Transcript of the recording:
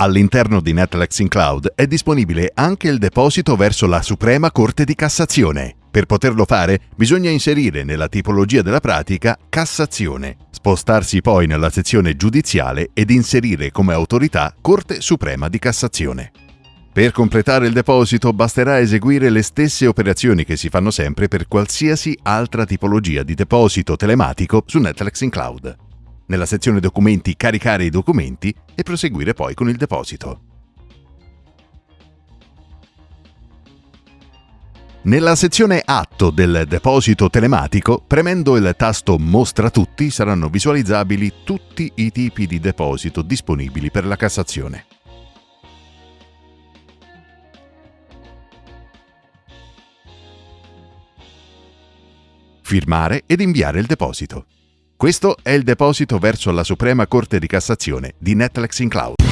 All'interno di Netflix in Cloud è disponibile anche il deposito verso la Suprema Corte di Cassazione. Per poterlo fare bisogna inserire nella tipologia della pratica Cassazione, spostarsi poi nella sezione giudiziale ed inserire come autorità Corte Suprema di Cassazione. Per completare il deposito basterà eseguire le stesse operazioni che si fanno sempre per qualsiasi altra tipologia di deposito telematico su Netflix in Cloud. Nella sezione Documenti caricare i documenti e proseguire poi con il deposito. Nella sezione Atto del deposito telematico, premendo il tasto Mostra tutti, saranno visualizzabili tutti i tipi di deposito disponibili per la Cassazione. Firmare ed inviare il deposito. Questo è il deposito verso la Suprema Corte di Cassazione di Netflix in Cloud.